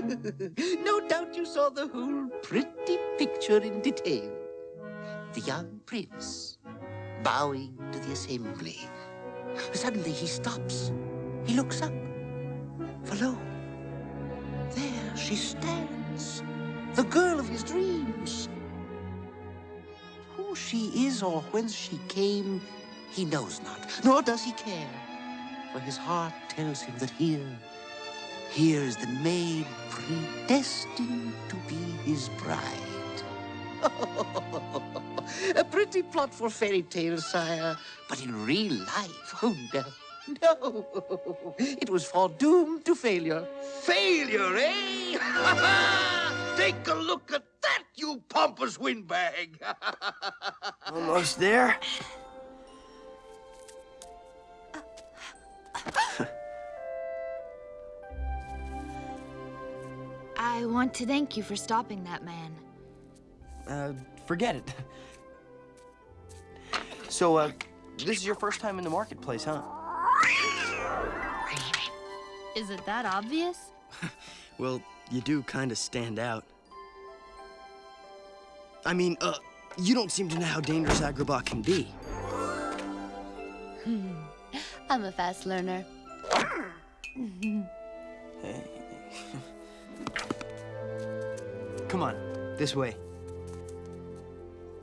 no doubt you saw the whole pretty picture in detail. The young prince bowing to the assembly. Suddenly he stops. He looks up. For lo, there she stands, the girl of his dreams. Who she is or whence she came, he knows not, nor does he care. For his heart tells him that here, here is the maid predestined to be his bride. A pretty plot for fairy tales, sire. But in real life, oh no, no. It was foredoomed to failure. Failure, eh? Take a look at that, you pompous windbag. Almost there. I want to thank you for stopping that man. Uh, forget it. So, uh, this is your first time in the marketplace, huh? Is it that obvious? Well, you do kind of stand out. I mean, uh, you don't seem to know how dangerous Agrabah can be. Hmm. I'm a fast learner. Come this way.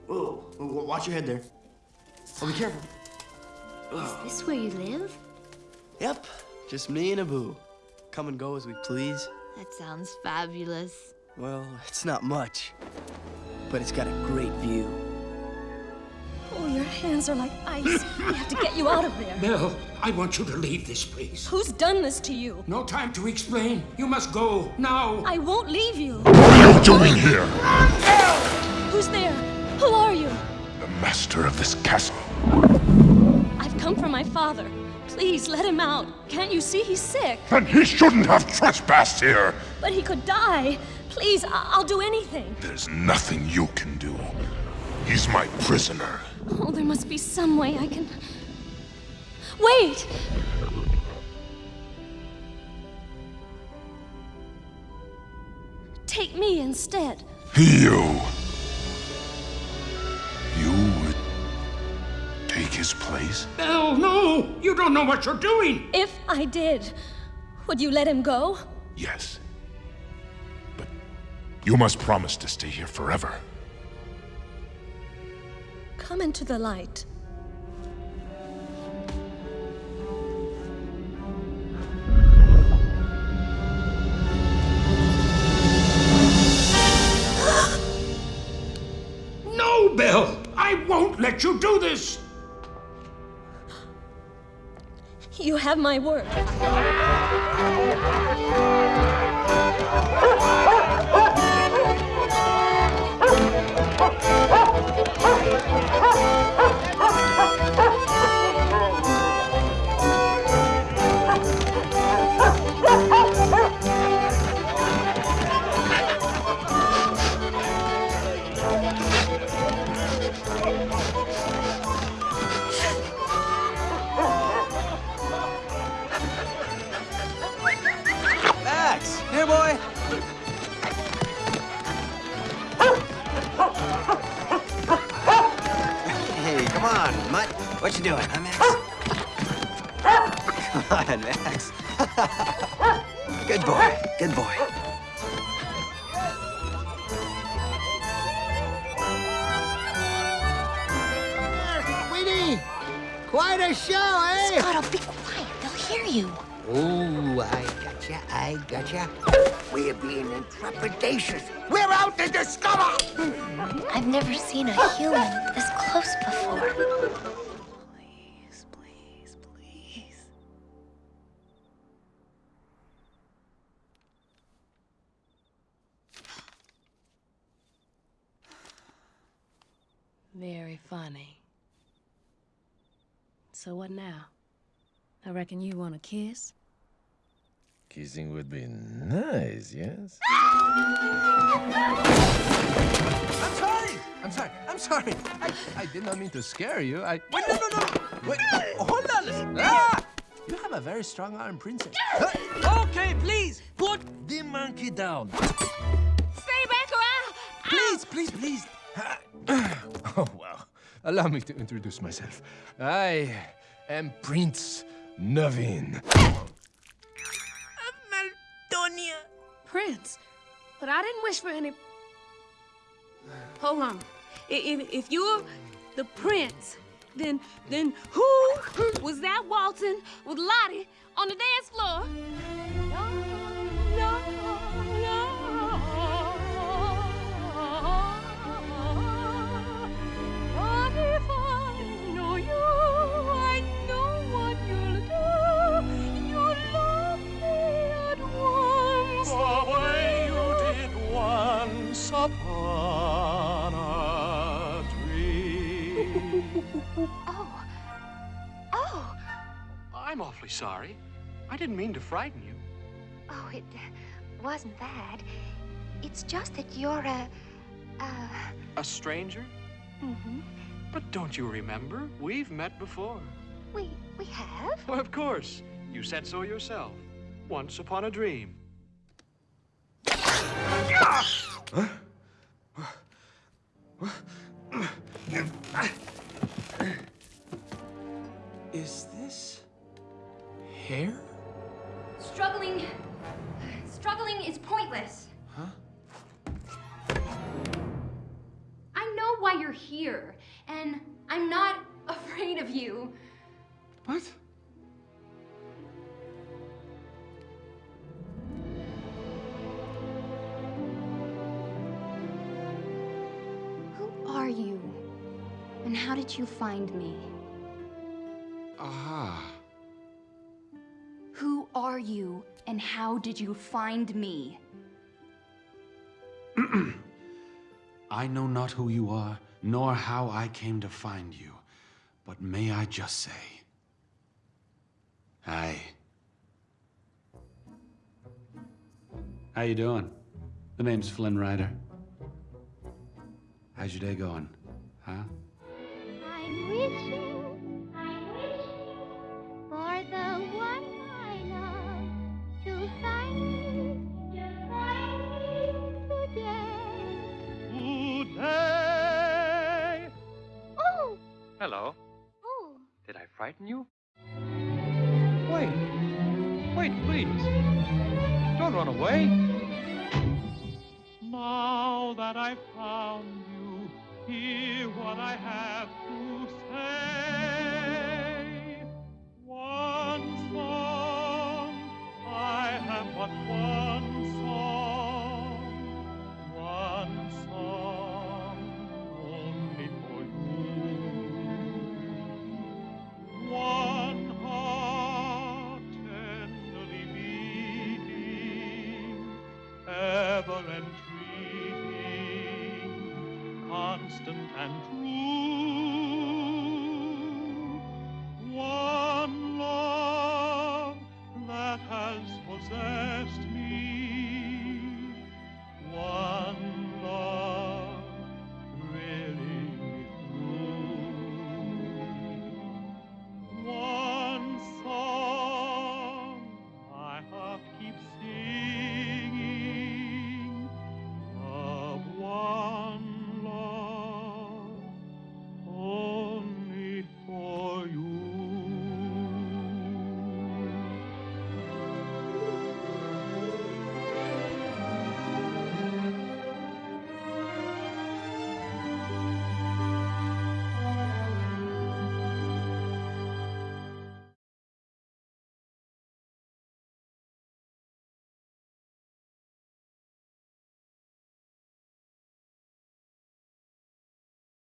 Whoa, whoa, watch your head there. Oh, be careful. Is this where you live? Yep, just me and Abu. Come and go as we please. That sounds fabulous. Well, it's not much, but it's got a great view. Oh, your hands are like ice. We have to get you out of there. Belle, I want you to leave this place. Who's done this to you? No time to explain. You must go, now. I won't leave you. What are you doing here? Master of this castle. I've come for my father. Please let him out. Can't you see he's sick? Then he shouldn't have trespassed here. But he could die. Please, I- I'll do anything. There's nothing you can do. He's my prisoner. Oh, there must be some way I can. Wait! Take me instead. You take his place? Belle, no! You don't know what you're doing! If I did, would you let him go? Yes. But you must promise to stay here forever. Come into the light. Have my word. What you doing, huh, Max? Come on, Max. Good boy, good boy. Sweetie, quite a show, eh? Scuttle, be quiet. They'll hear you. Oh, I gotcha, I gotcha. We're being intrepidatious. We're out to discover! I've never seen a human this close before. Very funny. So what now? I reckon you want a kiss? Kissing would be nice, yes? I'm sorry. I'm sorry. I'm sorry. I, I did not mean to scare you. I wait. No, no, no. Wait. Hold on. Ah! You have a very strong arm, princess. Okay, please, put the monkey down. Stay back or I'll... Please, please, please. Oh, well. Allow me to introduce myself. I am Prince Naveen. Maldonia. Prince, but I didn't wish for any... Hold on. If, if you're the prince, then then who was that waltzing with Lottie on the dance floor? Oh. Oh. I'm awfully sorry. I didn't mean to frighten you. Oh, it uh, wasn't that. It's just that you're a. Uh. A stranger? Mm-hmm. But don't you remember? We've met before. We we have. Well, of course. You said so yourself. Once upon a dream. Is this hair? Struggling. Struggling is pointless. Huh? I know why you're here, and I'm not afraid of you. What? Who are you? And how did you find me? Aha. Who are you, and how did you find me? I know not who you are, nor how I came to find you, but may I just say, Hi. How you doing? The name's Flynn Rider. How's your day going? Huh? Hello. oh. Did I frighten you? Wait. Wait, please. Don't run away. Now that I've found you, hear what I have to constant and true. One love that has possessed me.